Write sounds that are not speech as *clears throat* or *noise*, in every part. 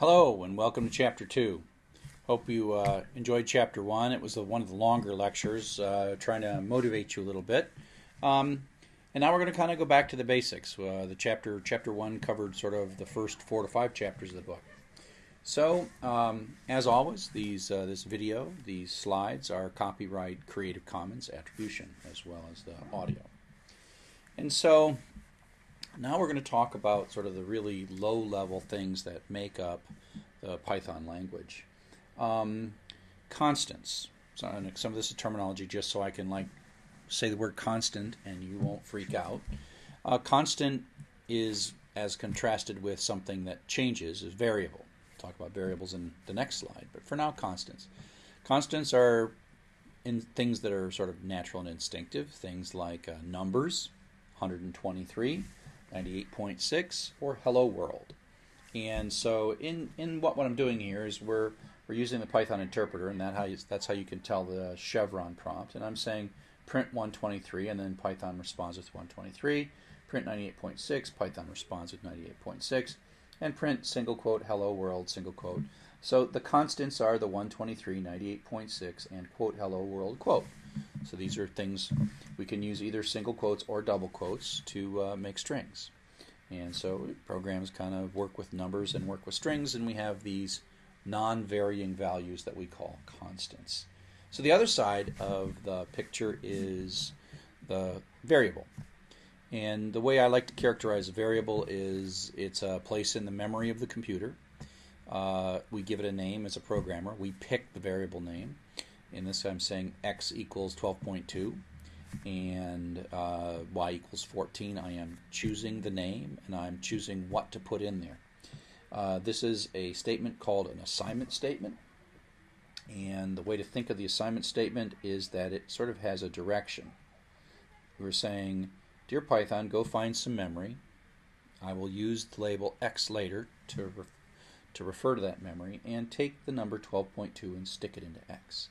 Hello and welcome to Chapter 2. Hope you uh, enjoyed Chapter 1. It was one of the longer lectures, uh, trying to motivate you a little bit. Um, and now we're going to kind of go back to the basics. Uh, the chapter Chapter 1 covered sort of the first four to five chapters of the book. So, um, as always, these uh, this video, these slides are copyright Creative Commons attribution as well as the audio. And so now we're going to talk about sort of the really low level things that make up the Python language. Um, constants. So some of this is terminology just so I can like say the word constant and you won't freak out. Uh, constant is as contrasted with something that changes is variable. We'll talk about variables in the next slide, but for now, constants. Constants are in things that are sort of natural and instinctive, things like uh, numbers, 123, 98.6, or hello world. And so in, in what, what I'm doing here is we're, we're using the Python interpreter, and that how you, that's how you can tell the chevron prompt. And I'm saying print 123, and then Python responds with 123. Print 98.6, Python responds with 98.6. And print single quote hello world, single quote. So the constants are the 123, 98.6, and quote hello world quote. So these are things we can use either single quotes or double quotes to uh, make strings. And so programs kind of work with numbers and work with strings, and we have these non-varying values that we call constants. So the other side of the picture is the variable. And the way I like to characterize a variable is it's a place in the memory of the computer. Uh, we give it a name as a programmer. We pick the variable name. In this, I'm saying x equals 12.2 and uh, y equals 14. I am choosing the name and I'm choosing what to put in there. Uh, this is a statement called an assignment statement. And the way to think of the assignment statement is that it sort of has a direction. We're saying, Dear Python, go find some memory. I will use the label x later to, ref to refer to that memory and take the number 12.2 and stick it into x.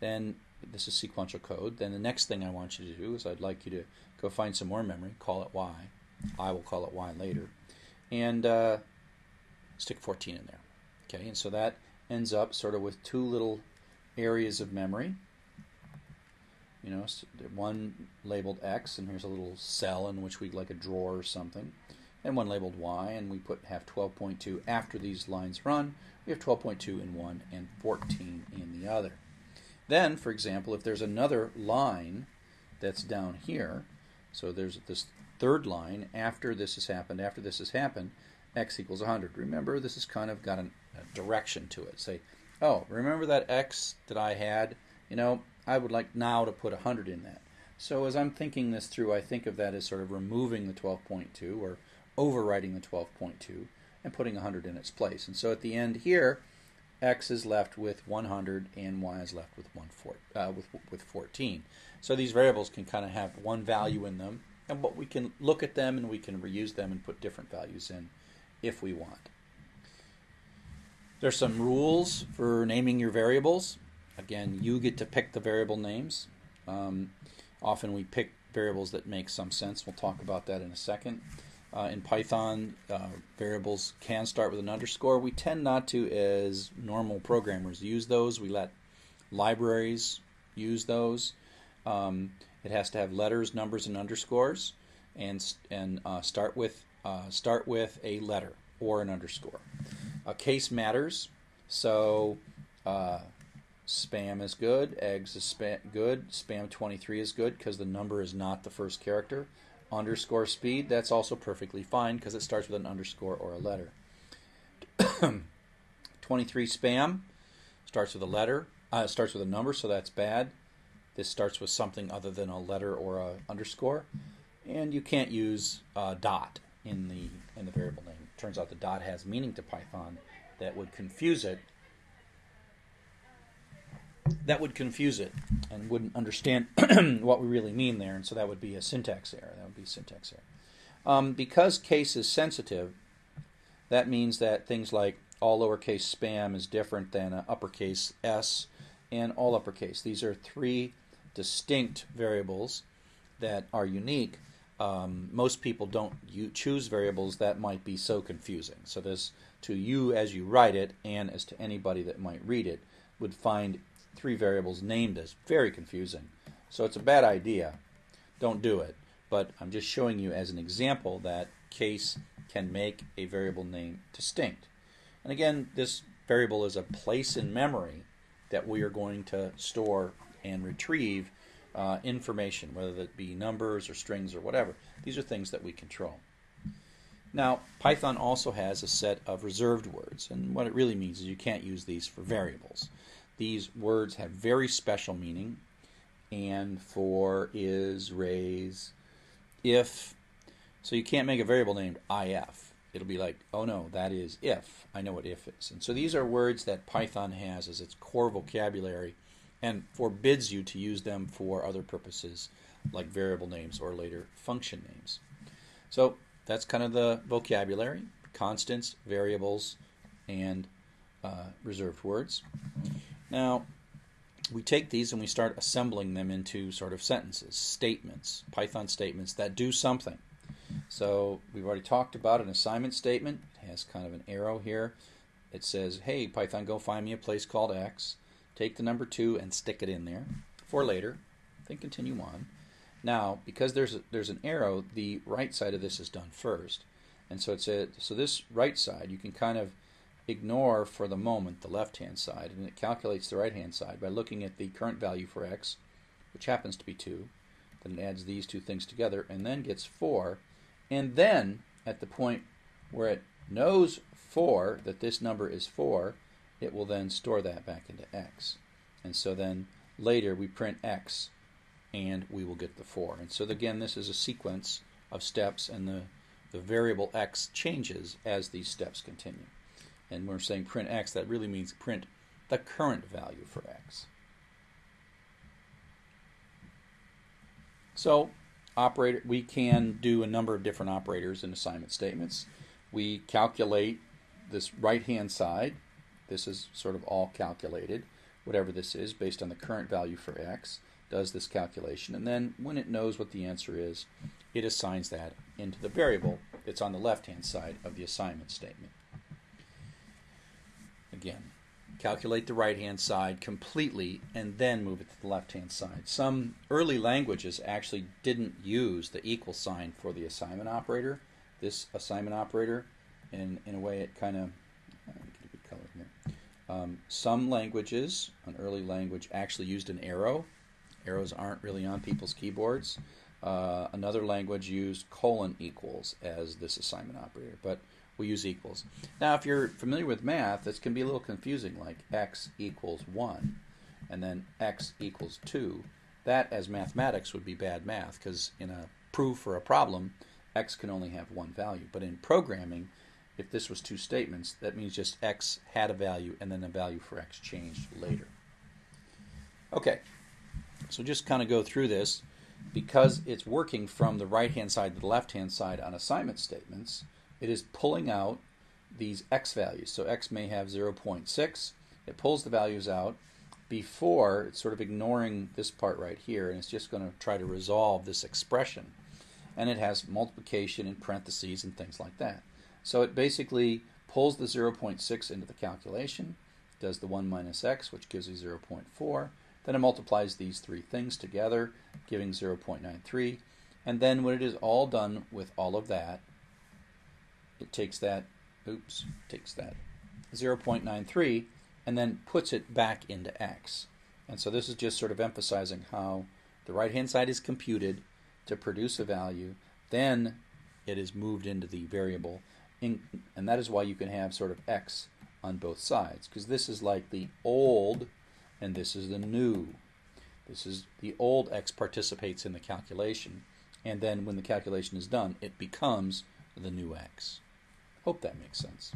Then this is sequential code. Then the next thing I want you to do is I'd like you to go find some more memory, call it y. I will call it y later, and uh, stick 14 in there. Okay, and so that ends up sort of with two little areas of memory. You know, one labeled X, and here's a little cell in which we'd like a drawer or something, and one labeled Y, and we put have 12.2 after these lines run. We have 12.2 in one and 14 in the other. Then, for example, if there's another line that's down here, so there's this third line after this has happened, after this has happened, x equals 100. Remember, this has kind of got an, a direction to it. Say, oh, remember that x that I had? You know, I would like now to put 100 in that. So as I'm thinking this through, I think of that as sort of removing the 12.2 or overwriting the 12.2 and putting 100 in its place. And so at the end here, x is left with 100 and y is left with, one four, uh, with, with 14. So these variables can kind of have one value in them, and but we can look at them and we can reuse them and put different values in if we want. There's some rules for naming your variables. Again, you get to pick the variable names. Um, often we pick variables that make some sense. We'll talk about that in a second. Uh, in Python, uh, variables can start with an underscore. We tend not to, as normal programmers, use those. We let libraries use those. Um, it has to have letters, numbers, and underscores, and and uh, start with uh, start with a letter or an underscore. A case matters, so uh, spam is good, eggs is good, spam 23 is good because the number is not the first character underscore speed, that's also perfectly fine because it starts with an underscore or a letter. *clears throat* 23 spam starts with a letter, uh, starts with a number, so that's bad. This starts with something other than a letter or a underscore, and you can't use uh, dot in the in the variable name. Turns out the dot has meaning to Python that would confuse it that would confuse it and wouldn't understand *clears throat* what we really mean there, and so that would be a syntax error. That would be syntax error. Um, because case is sensitive, that means that things like all lowercase spam is different than uppercase s and all uppercase. These are three distinct variables that are unique. um, most people don't choose variables that might be so confusing. So this to you as you write it and as to anybody that might read it would find three variables named as very confusing. So it's a bad idea. Don't do it. But I'm just showing you as an example that case can make a variable name distinct. And again, this variable is a place in memory that we are going to store and retrieve uh, information, whether that be numbers or strings or whatever. These are things that we control. Now, Python also has a set of reserved words, and what it really means is you can't use these for variables. These words have very special meaning, and for, is, raise, if. So you can't make a variable named if. It'll be like, oh no, that is if. I know what if is. And so these are words that Python has as its core vocabulary and forbids you to use them for other purposes like variable names or later function names. So that's kind of the vocabulary, constants, variables, and uh, reserved words. Now, we take these and we start assembling them into sort of sentences, statements, Python statements that do something. So we've already talked about an assignment statement. It has kind of an arrow here. It says, hey, Python, go find me a place called X. Take the number 2 and stick it in there for later. Then continue on. Now, because there's a, there's an arrow, the right side of this is done first. And so it's a, so this right side, you can kind of ignore for the moment the left-hand side, and it calculates the right-hand side by looking at the current value for x, which happens to be 2. Then it adds these two things together, and then gets 4. And then, at the point where it knows 4, that this number is 4, it will then store that back into x. And so then later we print x and we will get the 4. And so again, this is a sequence of steps and the, the variable x changes as these steps continue. And we're saying print x, that really means print the current value for x. So operator, we can do a number of different operators in assignment statements. We calculate this right-hand side. This is sort of all calculated, whatever this is, based on the current value for x does this calculation. And then when it knows what the answer is, it assigns that into the variable that's on the left-hand side of the assignment statement. Again, calculate the right-hand side completely and then move it to the left-hand side. Some early languages actually didn't use the equal sign for the assignment operator, this assignment operator, and in a way it kind of, good color here. Um, some languages, an early language, actually used an arrow Arrows aren't really on people's keyboards. Uh, another language used colon equals as this assignment operator, but we use equals. Now, if you're familiar with math, this can be a little confusing, like x equals 1 and then x equals 2. That, as mathematics, would be bad math because in a proof or a problem, x can only have one value. But in programming, if this was two statements, that means just x had a value and then the value for x changed later. Okay, so just kind of go through this. Because it's working from the right-hand side to the left-hand side on assignment statements, it is pulling out these x values. So x may have 0.6. It pulls the values out before it's sort of ignoring this part right here, and it's just going to try to resolve this expression. And it has multiplication in parentheses and things like that. So it basically pulls the 0.6 into the calculation, does the 1 minus x, which gives you 0.4, then it multiplies these three things together, giving 0.93. And then when it is all done with all of that, it takes that, oops, takes that 0.93 and then puts it back into x. And so this is just sort of emphasizing how the right-hand side is computed to produce a value, then it is moved into the variable, in, and that is why you can have sort of x on both sides, because this is like the old and this is the new. This is the old x participates in the calculation, and then when the calculation is done, it becomes the new x. Hope that makes sense.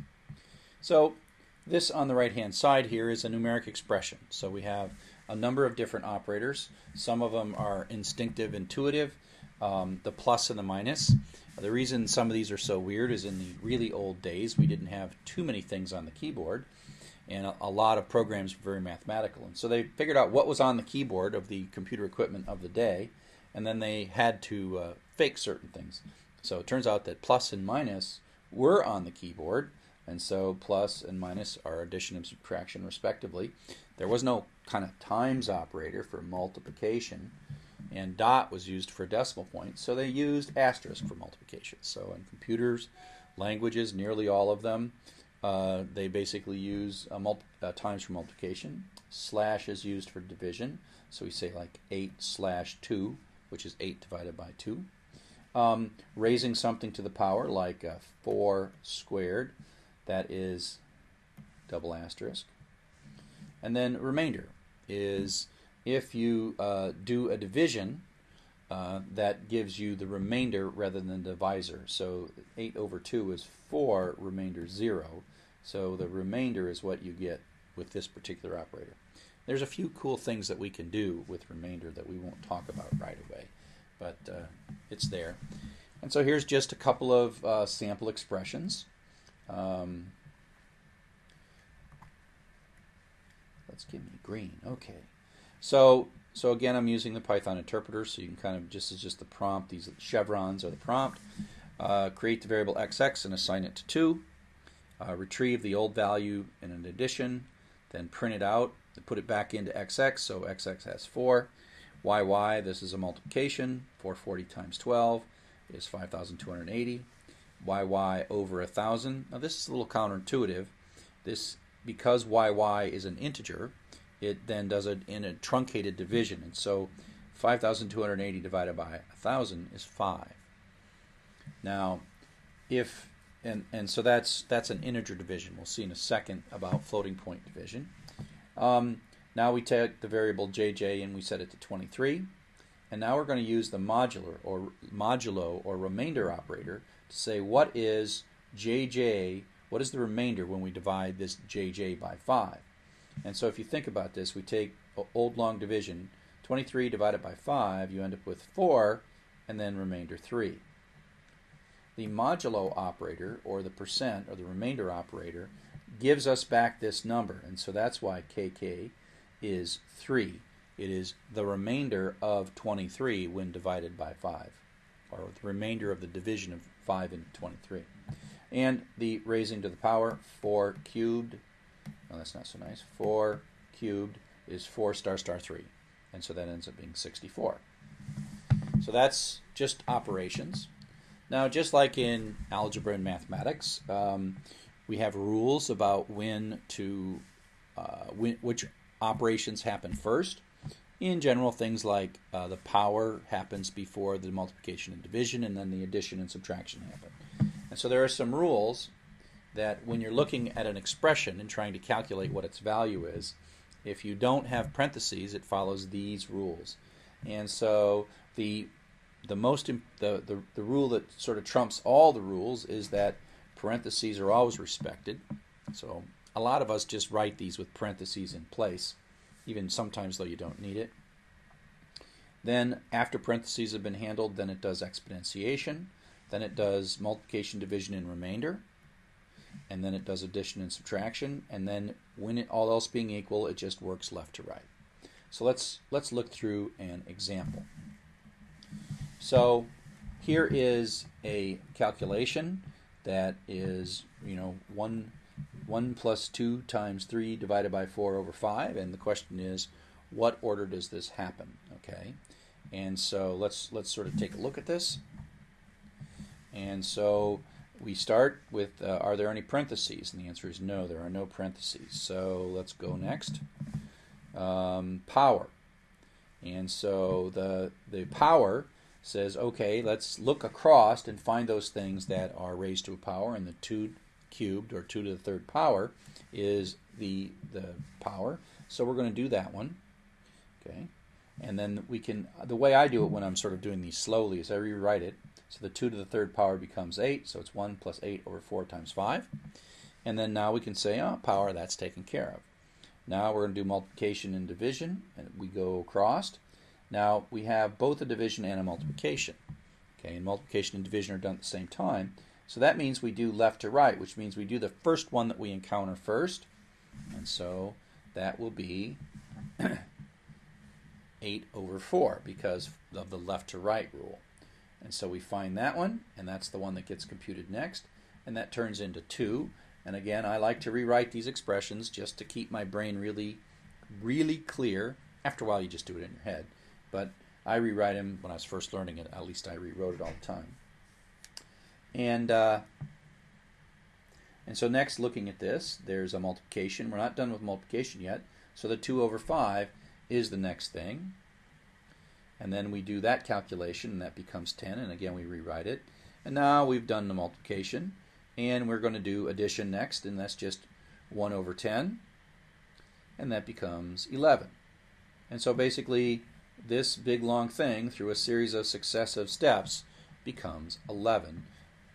So this on the right hand side here is a numeric expression. So we have a number of different operators. Some of them are instinctive, intuitive, um, the plus and the minus. The reason some of these are so weird is in the really old days we didn't have too many things on the keyboard and a, a, lot of programs were very mathematical. And so they figured out what was on the keyboard of the computer equipment of the day, and then they had to uh, fake certain things. So it turns out that plus and minus were on the keyboard, and so plus and minus are addition and subtraction respectively. There was no kind of times operator for multiplication, and dot was used for decimal points, so they used asterisk for multiplication. So in computers, languages, nearly all of them, uh, they basically use uh, times for multiplication. Slash is used for division, so we say like 8 slash 2, which is 8 divided by 2. Um, raising something to the power, like uh, 4 squared, that is double asterisk. And then remainder is if you uh, do a division, uh, that gives you the remainder rather than the divisor. So 8 over 2 is 4, remainder 0. So the remainder is what you get with this particular operator. There's a few cool things that we can do with remainder that we won't talk about right away, but uh, it's there. And so here's just a couple of uh, sample expressions. Um, let's give me green. Okay. So so again, I'm using the Python interpreter, so you can kind of just as just the prompt. These chevrons are the prompt. Uh, create the variable xx and assign it to two. Uh, retrieve the old value in an addition, then print it out, put it back into xx, so xx has 4. yy, this is a multiplication, 440 times 12 is 5,280. yy over 1,000, now this is a little counterintuitive. This, because yy is an integer, it then does it in a truncated division. And so 5,280 divided by 1,000 is 5. Now, if and and so that's that's an integer division. We'll see in a second about floating point division. Um, now we take the variable jj and we set it to 23. And now we're going to use the modular or modulo or remainder operator to say what is jj, what is the remainder when we divide this jj by 5. And so if you think about this, we take old long division, 23 divided by 5, you end up with 4, and then remainder 3. The modulo operator, or the percent, or the remainder operator, gives us back this number. And so that's why kk is 3. It is the remainder of 23 when divided by 5, or the remainder of the division of 5 into 23. And the raising to the power, 4 cubed Oh, that's not so nice. 4 cubed is 4 star star 3. And so that ends up being 64. So that's just operations. Now, just like in algebra and mathematics, um, we have rules about when to, uh, when, which operations happen first. In general, things like uh, the power happens before the multiplication and division, and then the addition and subtraction happen. And so there are some rules that when you're looking at an expression and trying to calculate what its value is, if you don't have parentheses, it follows these rules. And so the the most the, the the rule that sort of trumps all the rules is that parentheses are always respected. So a lot of us just write these with parentheses in place, even sometimes though you don't need it. Then after parentheses have been handled, then it does exponentiation, then it does multiplication, division, and remainder and then it does addition and subtraction, and then when it, all else being equal, it just works left to right. So let's let's look through an example. So here is a calculation that is, you know, 1, 1 plus 2 times 3 divided by 4 over 5, and the question is, what order does this happen? Okay, and so let's let's sort of take a look at this. And so we start with uh, are there any parentheses? And the answer is no, there are no parentheses. So let's go next. Um, power. And so the, the power says, okay, let's look across and find those things that are raised to a power, and the 2 cubed, or 2 to the third power, is the, the power. So we're going to do that one. Okay. And then we can, the way I do it when I'm sort of doing these slowly is I rewrite it so the 2 to the third power becomes 8, so it's 1 plus 8 over 4 times 5. And then now we can say, oh, power, that's taken care of. Now we're going to do multiplication and division, and we go across. Now we have both a division and a multiplication. Okay, and multiplication and division are done at the same time. So that means we do left to right, which means we do the first one that we encounter first. And so that will be *clears throat* 8 over 4 because of the left to right rule. And so we find that one, and that's the one that gets computed next, and that turns into 2. And again, I like to rewrite these expressions just to keep my brain really, really clear. After a while, you just do it in your head. But I rewrite them when I was first learning it. At least I rewrote it all the time. And uh, and so next, looking at this, there's a multiplication. We're not done with multiplication yet. So the 2 over 5 is the next thing. And then we do that calculation, and that becomes 10. And again, we rewrite it. And now we've done the multiplication. And we're going to do addition next, and that's just 1 over 10. And that becomes 11. And so basically, this big long thing, through a series of successive steps, becomes 11.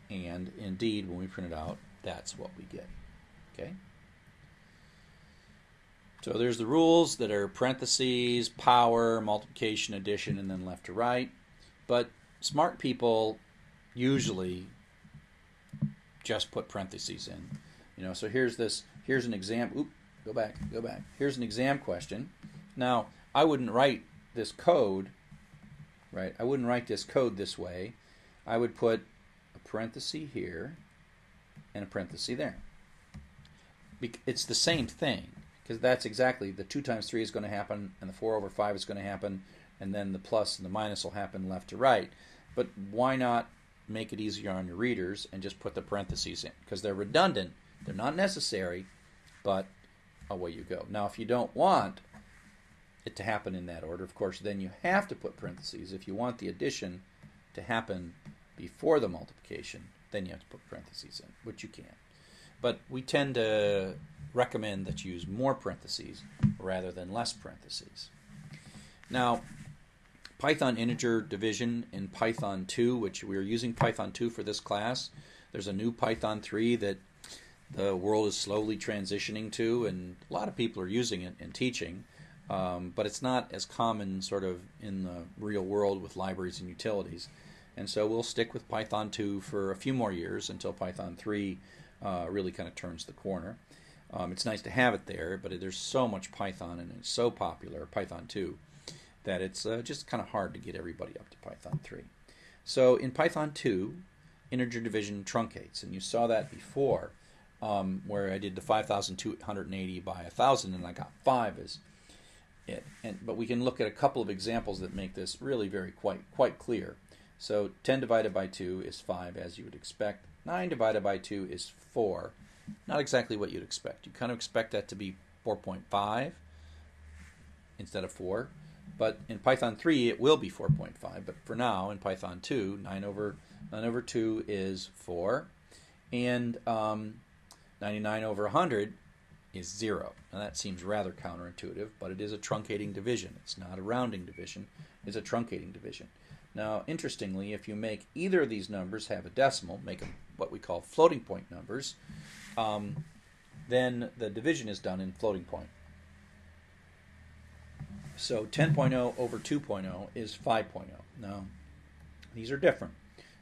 And indeed, when we print it out, that's what we get. Okay? So there's the rules that are parentheses, power, multiplication, addition, and then left to right. But smart people usually just put parentheses in. You know, so here's this, here's an exam, oop, go back, go back. Here's an exam question. Now, I wouldn't write this code, right? I wouldn't write this code this way. I would put a parenthesis here and a parenthesis there. It's the same thing because that's exactly the 2 times 3 is going to happen and the 4 over 5 is going to happen and then the plus and the minus will happen left to right. But why not make it easier on your readers and just put the parentheses in because they're redundant, they're not necessary, but away you go. Now if you don't want it to happen in that order, of course, then you have to put parentheses. If you want the addition to happen before the multiplication, then you have to put parentheses in, which you can. But we tend to recommend that you use more parentheses rather than less parentheses. Now, Python integer division in Python 2, which we are using Python 2 for this class. There's a new Python 3 that the world is slowly transitioning to, and a lot of people are using it in teaching, um, but it's not as common sort of in the real world with libraries and utilities. And so we'll stick with Python 2 for a few more years until Python 3 uh, really kind of turns the corner. Um, it's nice to have it there, but there's so much Python and it's so popular, Python 2, that it's uh, just kind of hard to get everybody up to Python 3. So in Python 2, integer division truncates, and you saw that before, um, where I did the 5,280 by 1,000, and I got 5 as it. And, but we can look at a couple of examples that make this really very quite quite clear. So 10 divided by 2 is 5, as you would expect. 9 divided by 2 is 4. Not exactly what you'd expect. You kind of expect that to be 4.5 instead of 4. But in Python 3, it will be 4.5. But for now, in Python 2, 9 over, 9 over 2 is 4. And um, 99 over 100 is 0. Now that seems rather counterintuitive, but it is a truncating division. It's not a rounding division. It's a truncating division. Now, interestingly, if you make either of these numbers have a decimal, make them what we call floating point numbers, um, then the division is done in floating point. So 10.0 over 2.0 is 5.0. Now, these are different.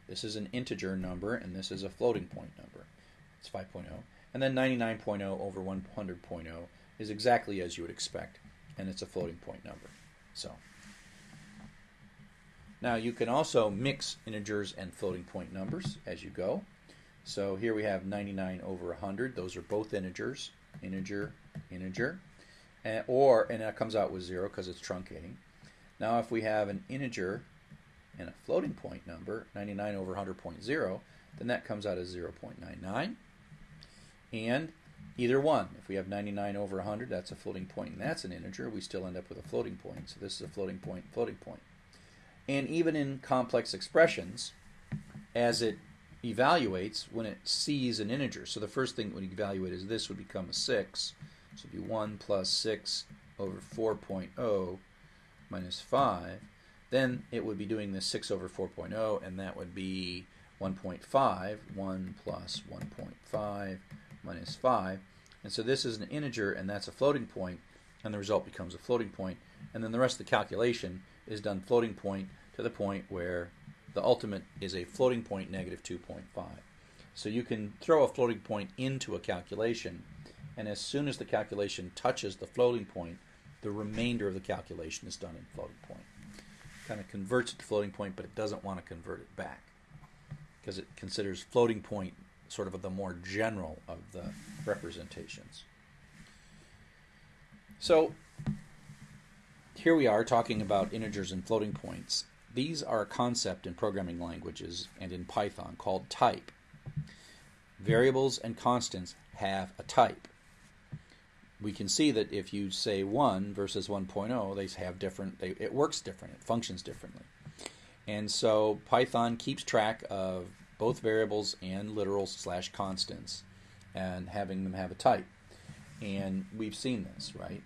This is an integer number, and this is a floating point number. It's 5.0. And then 99.0 over 100.0 is exactly as you would expect, and it's a floating point number. So. Now you can also mix integers and floating point numbers as you go. So here we have 99 over 100. Those are both integers, integer, integer. And, or, and that comes out with 0 because it's truncating. Now if we have an integer and a floating point number, 99 over 100.0, then that comes out as 0.99. And either one, if we have 99 over 100, that's a floating point and that's an integer, we still end up with a floating point. So this is a floating point, floating point and even in complex expressions as it evaluates when it sees an integer. So the first thing when you evaluate is this would become a 6. So it'd be 1 plus 6 over 4.0 minus 5. Then it would be doing this 6 over 4.0, and that would be 1.5. 1 plus 1.5 minus 5. And so this is an integer, and that's a floating point, and the result becomes a floating point. And then the rest of the calculation is done floating point to the point where the ultimate is a floating point negative 2.5. So you can throw a floating point into a calculation, and as soon as the calculation touches the floating point, the remainder of the calculation is done in floating point. kind of converts it to floating point, but it doesn't want to convert it back because it considers floating point sort of the more general of the representations. So here we are talking about integers and floating points. These are a concept in programming languages and in Python called type. Variables and constants have a type. We can see that if you say 1 versus 1.0, they have different, they, it works different, it functions differently. And so Python keeps track of both variables and literals slash constants and having them have a type. And we've seen this, right?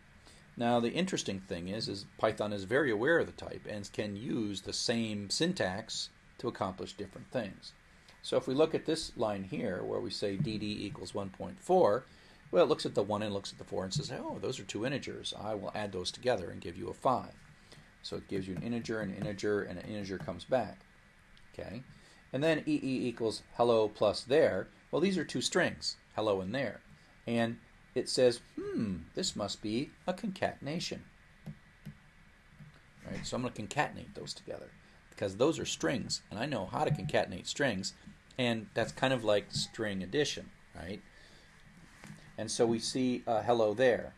Now the interesting thing is, is Python is very aware of the type and can use the same syntax to accomplish different things. So if we look at this line here where we say dd equals 1.4, well, it looks at the 1 and looks at the 4 and says, oh, those are two integers. I will add those together and give you a 5. So it gives you an integer, an integer, and an integer comes back. Okay, And then EE equals hello plus there. Well, these are two strings, hello and there. And it says, hmm, this must be a concatenation. Right? So I'm going to concatenate those together because those are strings, and I know how to concatenate strings, and that's kind of like string addition, right? And so we see uh, hello there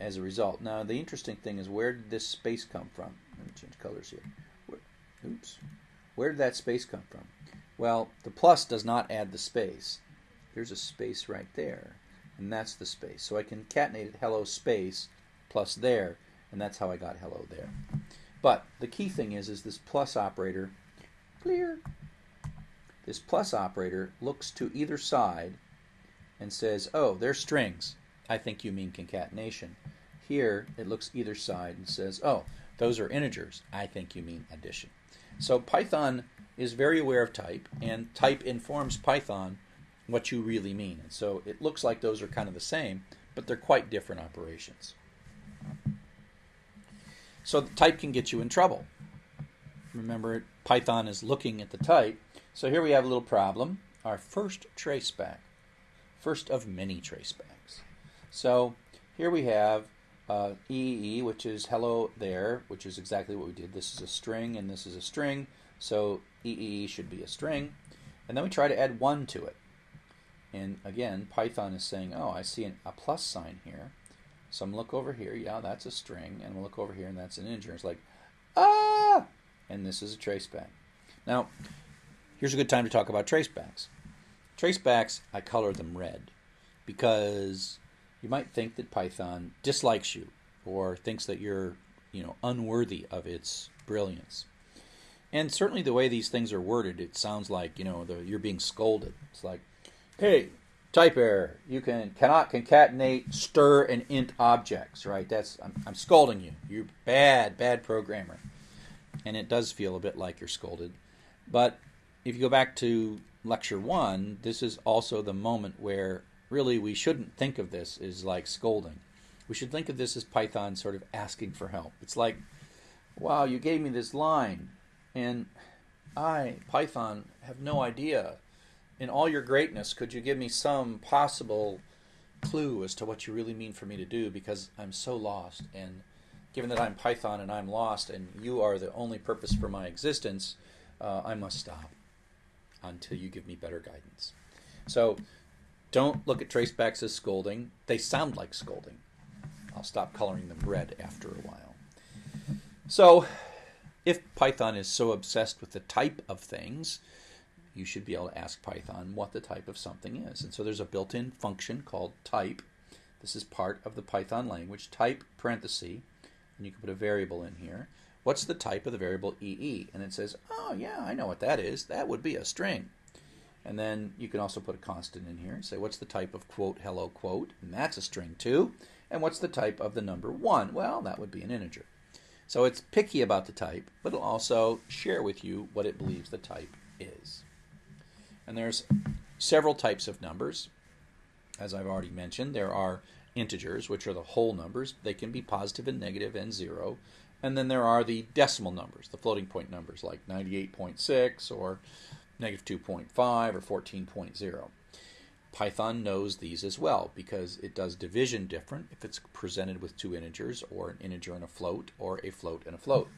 as a result. Now the interesting thing is where did this space come from? Let me change colors here. Where, oops. Where did that space come from? Well, the plus does not add the space. There's a space right there and that's the space. So I concatenated hello space plus there, and that's how I got hello there. But the key thing is, is this plus operator, clear. This plus operator looks to either side and says, oh, they're strings. I think you mean concatenation. Here, it looks either side and says, oh, those are integers. I think you mean addition. So Python is very aware of type, and type informs Python what you really mean. And so it looks like those are kind of the same, but they're quite different operations. So the type can get you in trouble. Remember, Python is looking at the type. So here we have a little problem. Our first traceback, first of many tracebacks. So here we have uh, EEE, which is hello there, which is exactly what we did. This is a string and this is a string. So EEE should be a string. And then we try to add 1 to it. And again, Python is saying, oh, I see an, a plus sign here. So I'm look over here, yeah, that's a string, and we'll look over here, and that's an integer. It's like, ah, and this is a traceback. Now, here's a good time to talk about tracebacks. Tracebacks, I color them red because you might think that Python dislikes you or thinks that you're, you know, unworthy of its brilliance. And certainly the way these things are worded, it sounds like, you know, the, you're being scolded. It's like, Hey, type error. You can cannot concatenate stir and int objects, right? That's I'm, I'm scolding you. You're bad, bad programmer. And it does feel a bit like you're scolded. But if you go back to lecture one, this is also the moment where really we shouldn't think of this as like scolding. We should think of this as Python sort of asking for help. It's like, wow, you gave me this line, and I, Python, have no idea in all your greatness, could you give me some possible clue as to what you really mean for me to do? Because I'm so lost. And given that I'm Python and I'm lost, and you are the only purpose for my existence, uh, I must stop until you give me better guidance. So don't look at tracebacks as scolding. They sound like scolding. I'll stop coloring them red after a while. So if Python is so obsessed with the type of things, you should be able to ask Python what the type of something is. And so there's a built-in function called type. This is part of the Python language, type parenthesis, and you can put a variable in here. What's the type of the variable EE? And it says, oh yeah, I know what that is. That would be a string. And then you can also put a constant in here and say, what's the type of quote, hello, quote? And that's a string too. And what's the type of the number 1? Well, that would be an integer. So it's picky about the type, but it'll also share with you what it believes the type is. And there's several types of numbers. As I've already mentioned, there are integers, which are the whole numbers. They can be positive and negative and zero. And then there are the decimal numbers, the floating point numbers like 98.6 or negative 2.5 or 14.0. Python knows these as well because it does division different if it's presented with two integers or an integer and a float or a float and a float.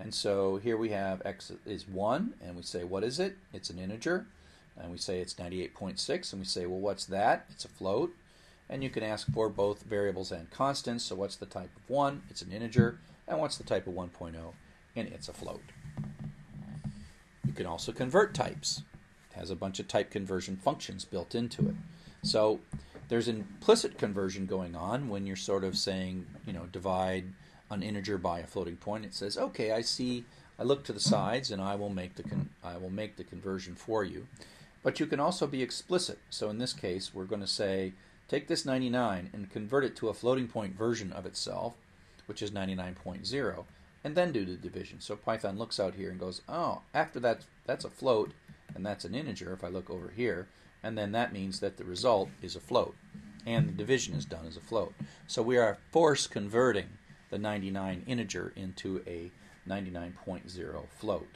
And so here we have x is 1, and we say, what is it? It's an integer. And we say it's 98.6, and we say, well, what's that? It's a float. And you can ask for both variables and constants. So what's the type of 1? It's an integer. And what's the type of 1.0? And it's a float. You can also convert types. It has a bunch of type conversion functions built into it. So there's implicit conversion going on when you're sort of saying, you know, divide an integer by a floating point. It says, okay, I see, I look to the sides, and I will make the I will make the conversion for you. But you can also be explicit. So in this case, we're going to say, take this 99 and convert it to a floating point version of itself, which is 99.0, and then do the division. So Python looks out here and goes, oh, after that, that's a float, and that's an integer if I look over here, and then that means that the result is a float, and the division is done as a float. So we are force converting the 99 integer into a 99.0 float.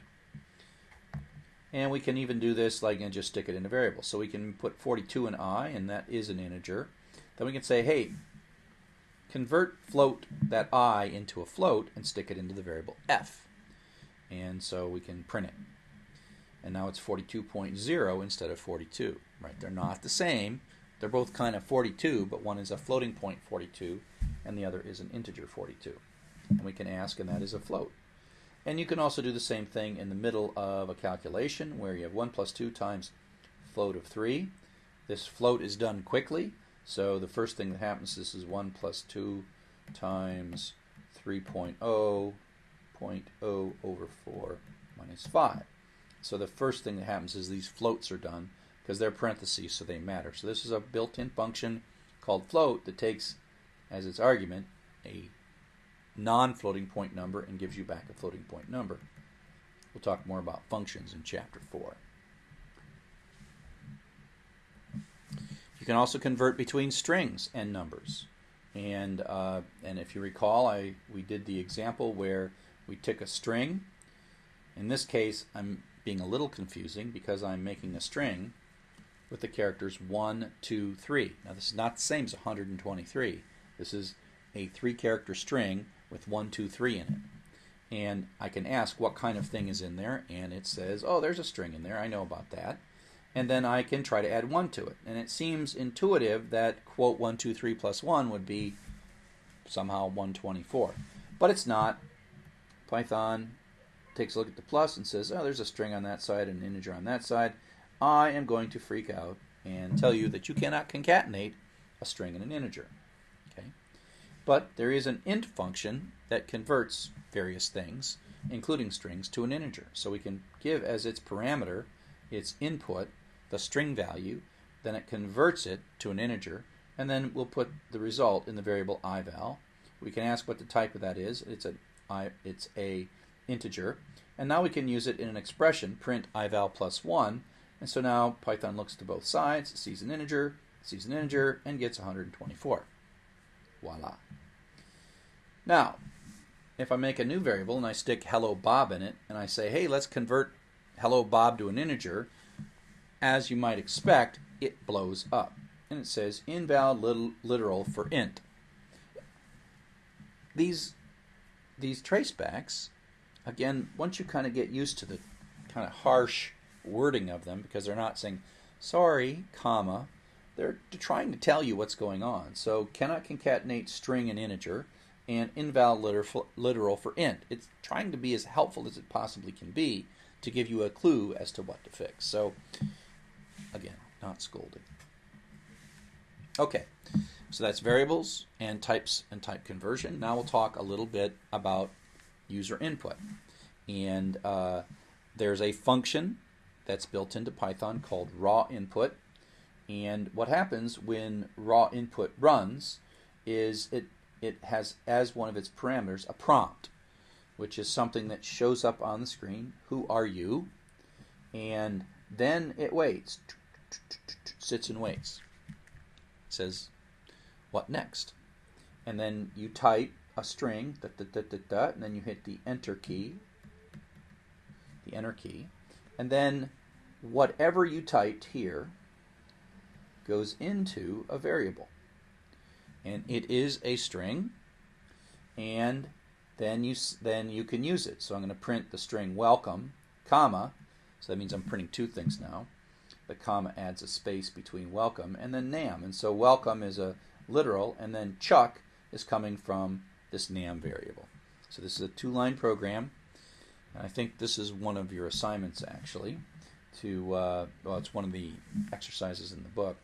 And we can even do this like and just stick it in a variable. So we can put 42 in i, and that is an integer. Then we can say, hey, convert float that i into a float and stick it into the variable f. And so we can print it. And now it's 42.0 instead of 42. Right? They're not the same. They're both kind of 42, but one is a floating point 42 and the other is an integer 42. And we can ask, and that is a float. And you can also do the same thing in the middle of a calculation where you have 1 plus 2 times float of 3. This float is done quickly, so the first thing that happens this is 1 plus 2 times 3.0, 0.0 over 4 minus 5. So the first thing that happens is these floats are done because they're parentheses, so they matter. So this is a built-in function called float that takes as its argument a non-floating point number and gives you back a floating point number. We'll talk more about functions in chapter 4. You can also convert between strings and numbers. And, uh, and if you recall, I, we did the example where we took a string. In this case, I'm being a little confusing because I'm making a string with the characters 1, 2, 3. Now, this is not the same as 123. This is a three character string with 1, 2, 3 in it. And I can ask what kind of thing is in there, and it says, oh, there's a string in there. I know about that. And then I can try to add 1 to it. And it seems intuitive that, quote, 1, 2, 3 plus 1 would be somehow 124. But it's not. Python takes a look at the plus and says, oh, there's a string on that side and an integer on that side. I am going to freak out and tell you that you cannot concatenate a string and an integer. Okay? But there is an int function that converts various things, including strings, to an integer. So we can give as its parameter its input, the string value, then it converts it to an integer, and then we'll put the result in the variable ival. We can ask what the type of that is. It's a it's a integer, and now we can use it in an expression, print ival plus 1, and so now Python looks to both sides, sees an integer, sees an integer, and gets 124. Voila. Now, if I make a new variable and I stick hello Bob in it, and I say, hey, let's convert hello Bob to an integer, as you might expect, it blows up. And it says invalid literal for int. These, these tracebacks, again, once you kind of get used to the kind of harsh wording of them, because they're not saying sorry, comma, they're trying to tell you what's going on. So cannot concatenate string and integer and invalid literal for int. It's trying to be as helpful as it possibly can be to give you a clue as to what to fix. So again, not scolding. Okay, so that's variables and types and type conversion. Now we'll talk a little bit about user input. And uh, there's a function that's built into Python called raw input and what happens when raw input runs is it, it has as one of its parameters a prompt, which is something that shows up on the screen. Who are you? And then it waits, sits and waits. It says, what next? And then you type a string, da, da, da, da, da, and then you hit the enter key, the enter key, and then whatever you typed here goes into a variable. And it is a string, and then you then you can use it. So I'm going to print the string welcome, comma. So that means I'm printing two things now. The comma adds a space between welcome and then nam. And so welcome is a literal, and then chuck is coming from this nam variable. So this is a two-line program. I think this is one of your assignments actually. To uh, well, it's one of the exercises in the book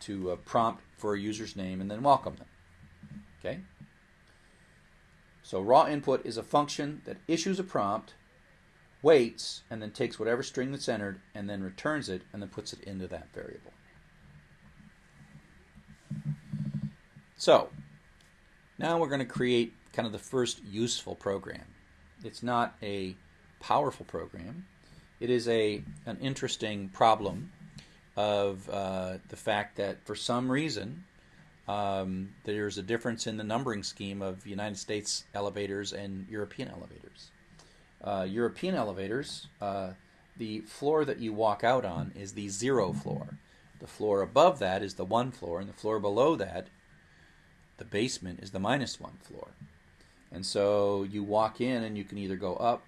to uh, prompt for a user's name and then welcome them. Okay. So raw input is a function that issues a prompt, waits, and then takes whatever string that's entered and then returns it and then puts it into that variable. So now we're going to create kind of the first useful program. It's not a powerful program. It is a an interesting problem of uh, the fact that for some reason um, there's a difference in the numbering scheme of United States elevators and European elevators. Uh, European elevators, uh, the floor that you walk out on is the zero floor. The floor above that is the one floor, and the floor below that, the basement, is the minus one floor. And so you walk in and you can either go up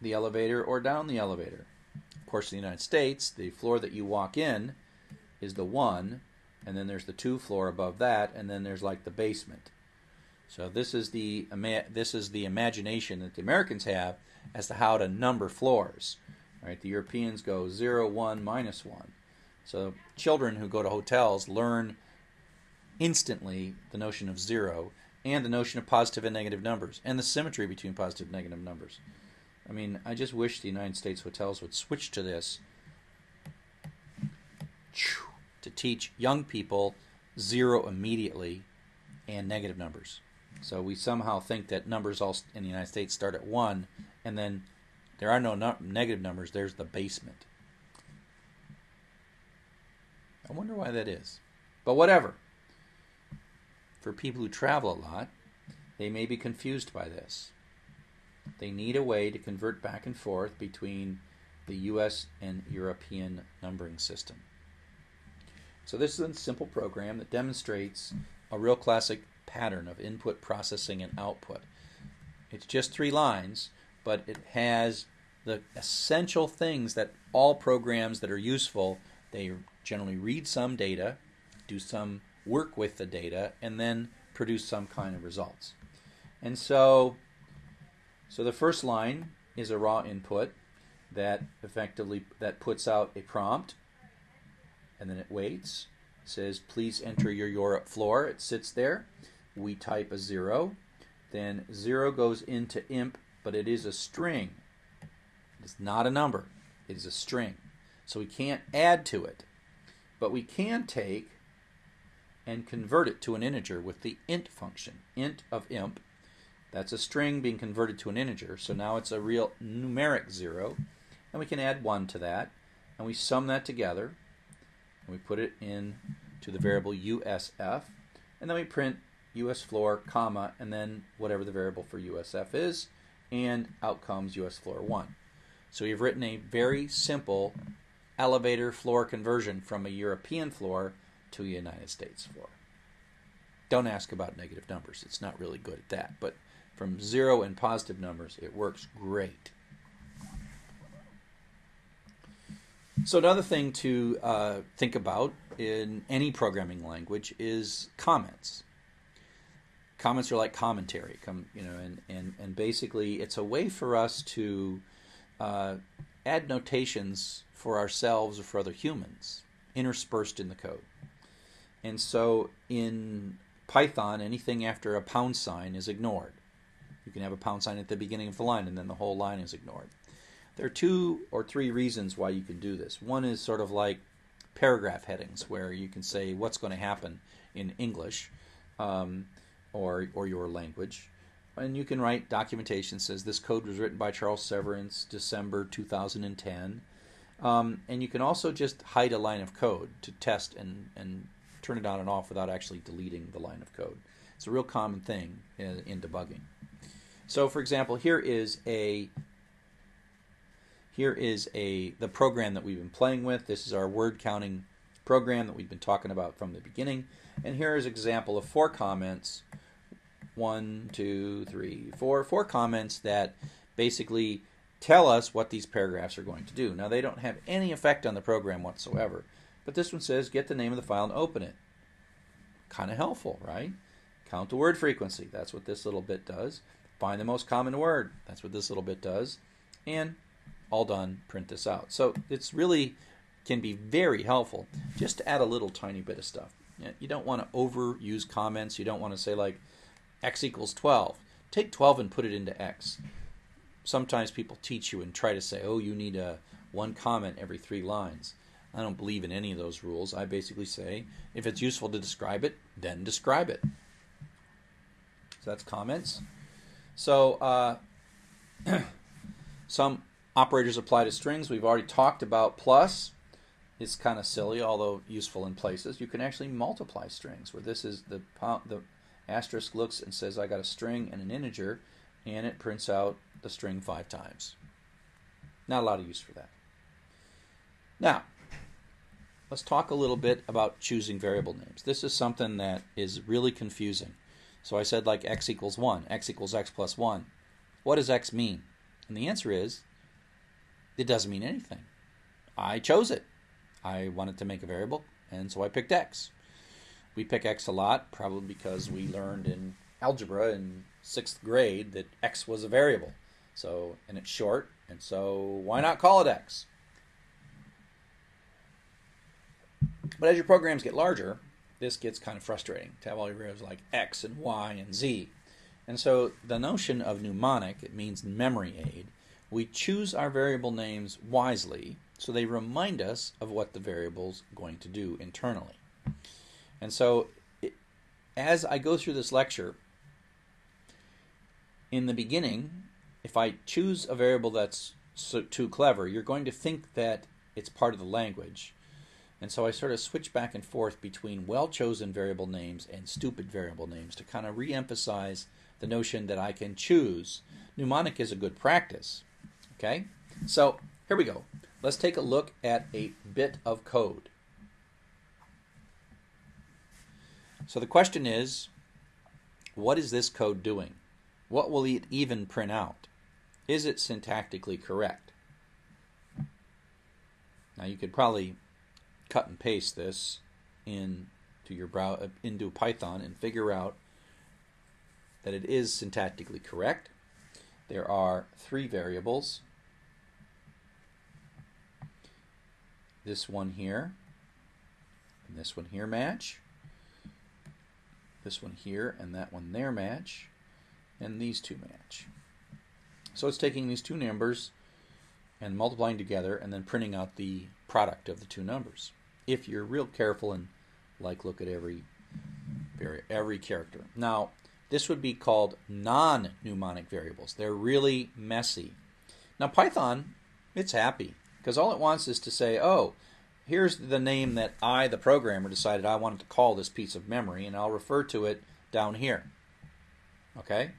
the elevator or down the elevator. Of course, in the United States, the floor that you walk in is the one, and then there's the two floor above that, and then there's like the basement. So this is the this is the imagination that the Americans have as to how to number floors. Right? The Europeans go 0, 1, minus 1. So children who go to hotels learn instantly the notion of zero and the notion of positive and negative numbers and the symmetry between positive and negative numbers. I mean, I just wish the United States hotels would switch to this to teach young people zero immediately and negative numbers. So we somehow think that numbers all in the United States start at one, and then there are no, no negative numbers. There's the basement. I wonder why that is. But whatever. For people who travel a lot, they may be confused by this. They need a way to convert back and forth between the US and European numbering system. So this is a simple program that demonstrates a real classic pattern of input, processing, and output. It's just three lines, but it has the essential things that all programs that are useful, they generally read some data, do some work with the data, and then produce some kind of results. And so, so the first line is a raw input that effectively that puts out a prompt and then it waits. It says, please enter your Europe floor. It sits there. We type a zero. Then zero goes into inp, but it is a string. It's not a number. It is a string. So we can't add to it. But we can take and convert it to an integer with the int function. int of inp. That's a string being converted to an integer. So now it's a real numeric zero. And we can add 1 to that. And we sum that together and we put it in to the variable USF, and then we print US floor, comma, and then whatever the variable for USF is, and out comes US floor 1. So we've written a very simple elevator floor conversion from a European floor to a United States floor. Don't ask about negative numbers. It's not really good at that. But from zero and positive numbers, it works great. So another thing to uh, think about in any programming language is comments. Comments are like commentary, come you know, and, and, and basically it's a way for us to uh, add notations for ourselves or for other humans interspersed in the code. And so in Python, anything after a pound sign is ignored. You can have a pound sign at the beginning of the line and then the whole line is ignored. There are two or three reasons why you can do this. One is sort of like paragraph headings, where you can say what's going to happen in English um, or, or your language. And you can write documentation says this code was written by Charles Severance, December 2010. Um, and you can also just hide a line of code to test and, and turn it on and off without actually deleting the line of code. It's a real common thing in, in debugging. So, for example, here is a here is a the program that we've been playing with. This is our word counting program that we've been talking about from the beginning. And here is an example of four comments one, two, three, four, four comments that basically tell us what these paragraphs are going to do. Now, they don't have any effect on the program whatsoever, but this one says get the name of the file and open it. Kind of helpful, right? Count the word frequency. That's what this little bit does. Find the most common word. That's what this little bit does. And all done, print this out. So it's really can be very helpful just to add a little tiny bit of stuff. You don't want to overuse comments. You don't want to say like x equals 12. Take 12 and put it into x. Sometimes people teach you and try to say, oh, you need a one comment every three lines. I don't believe in any of those rules. I basically say, if it's useful to describe it, then describe it. So that's comments. So uh, *clears throat* some operators apply to strings. We've already talked about plus. It's kind of silly, although useful in places. You can actually multiply strings, where this is the the asterisk looks and says I got a string and an integer, and it prints out the string five times. Not a lot of use for that. Now, let's talk a little bit about choosing variable names. This is something that is really confusing. So I said like x equals 1, x equals x plus 1. What does x mean? And the answer is, it doesn't mean anything. I chose it. I wanted to make a variable, and so I picked x. We pick x a lot, probably because we learned in algebra in sixth grade that x was a variable. So, and it's short, and so why not call it x? But as your programs get larger, this gets kind of frustrating to have all your variables like x and y and z. And so the notion of mnemonic, it means memory aid. We choose our variable names wisely so they remind us of what the variable's going to do internally. And so it, as I go through this lecture, in the beginning, if I choose a variable that's so, too clever, you're going to think that it's part of the language and so I sort of switch back and forth between well chosen variable names and stupid variable names to kind of re emphasize the notion that I can choose. Mnemonic is a good practice. Okay? So here we go. Let's take a look at a bit of code. So the question is what is this code doing? What will it even print out? Is it syntactically correct? Now you could probably cut and paste this into your brow uh, into Python and figure out that it is syntactically correct. There are three variables. This one here and this one here match. This one here and that one there match. And these two match. So it's taking these two numbers and multiplying together and then printing out the product of the two numbers if you're real careful and like look at every very every character. Now, this would be called non-mnemonic variables. They're really messy. Now Python, it's happy because all it wants is to say, "Oh, here's the name that I, the programmer, decided I wanted to call this piece of memory, and I'll refer to it down here." Okay?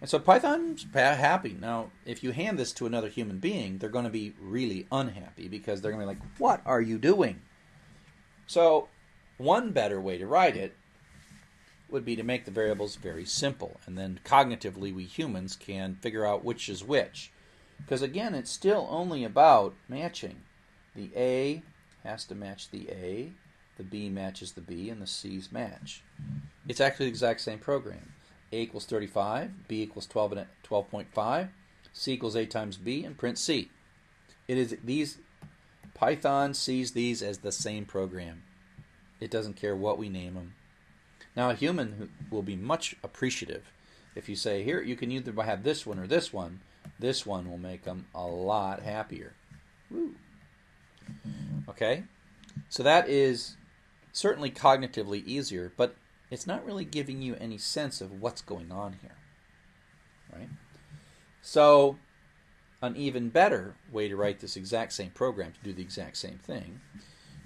And so Python's happy. Now, if you hand this to another human being, they're going to be really unhappy because they're going to be like, what are you doing? So, one better way to write it would be to make the variables very simple. And then cognitively, we humans can figure out which is which. Because again, it's still only about matching. The A has to match the A, the B matches the B, and the C's match. It's actually the exact same program. A equals 35, B equals 12 and 12.5, C equals A times B, and print C. It is these Python sees these as the same program. It doesn't care what we name them. Now a human will be much appreciative if you say here you can either have this one or this one. This one will make them a lot happier. Woo. Okay, so that is certainly cognitively easier, but it's not really giving you any sense of what's going on here. Right? So, an even better way to write this exact same program to do the exact same thing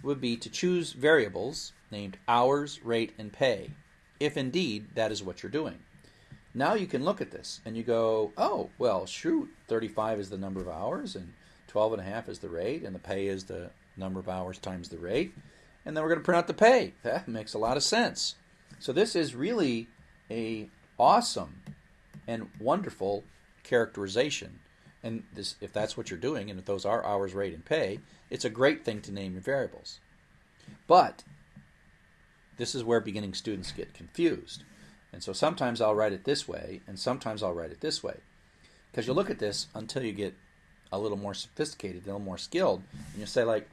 would be to choose variables named hours, rate, and pay, if indeed that is what you're doing. Now you can look at this and you go, oh, well, shoot, 35 is the number of hours, and 12 and a half is the rate, and the pay is the number of hours times the rate. And then we're going to print out the pay. That makes a lot of sense. So this is really a awesome and wonderful characterization. And this, if that's what you're doing, and if those are hours, rate, and pay, it's a great thing to name your variables. But this is where beginning students get confused. And so sometimes I'll write it this way, and sometimes I'll write it this way. Because you look at this until you get a little more sophisticated, a little more skilled, and you say, like,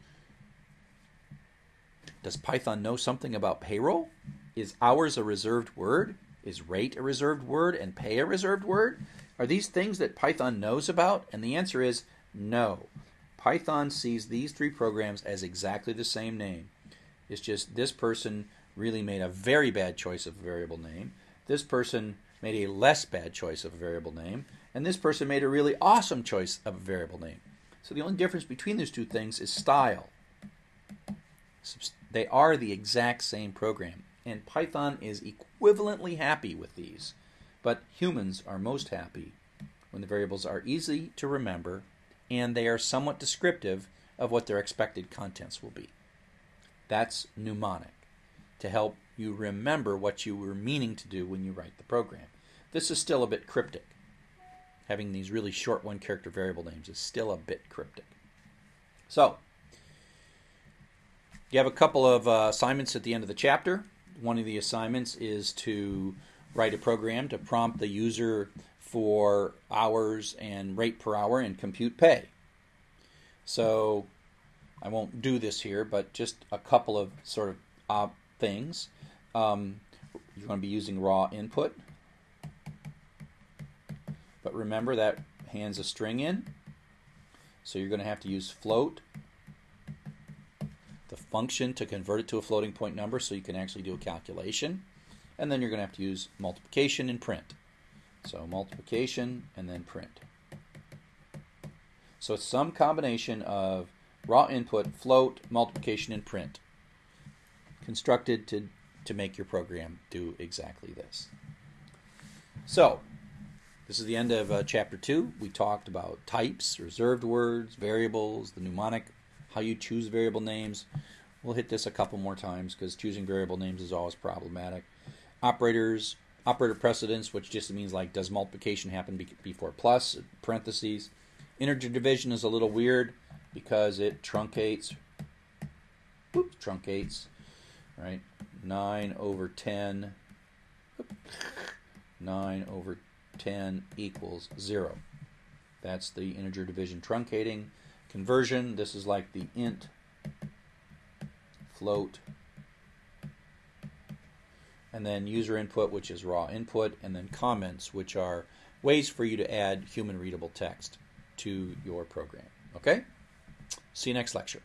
does Python know something about payroll? Is hours a reserved word? Is rate a reserved word and pay a reserved word? Are these things that Python knows about? And the answer is no. Python sees these three programs as exactly the same name. It's just this person really made a very bad choice of variable name. This person made a less bad choice of variable name. And this person made a really awesome choice of variable name. So the only difference between those two things is style. They are the exact same program, and Python is equivalently happy with these. But humans are most happy when the variables are easy to remember and they are somewhat descriptive of what their expected contents will be. That's mnemonic, to help you remember what you were meaning to do when you write the program. This is still a bit cryptic. Having these really short one character variable names is still a bit cryptic. So, you have a couple of uh, assignments at the end of the chapter. One of the assignments is to write a program to prompt the user for hours and rate per hour and compute pay. So I won't do this here, but just a couple of sort of uh, things. Um, you're going to be using raw input. But remember that hands a string in. So you're going to have to use float function to convert it to a floating point number so you can actually do a calculation. And then you're going to have to use multiplication and print. So multiplication and then print. So it's some combination of raw input, float, multiplication, and print constructed to, to make your program do exactly this. So this is the end of uh, chapter 2. We talked about types, reserved words, variables, the mnemonic how you choose variable names. We'll hit this a couple more times because choosing variable names is always problematic. Operators, operator precedence, which just means like does multiplication happen before plus, parentheses. Integer division is a little weird because it truncates, oops, truncates, right? 9 over 10, 9 over 10 equals 0. That's the integer division truncating conversion. This is like the int, float, and then user input, which is raw input, and then comments, which are ways for you to add human readable text to your program. Okay? See you next lecture.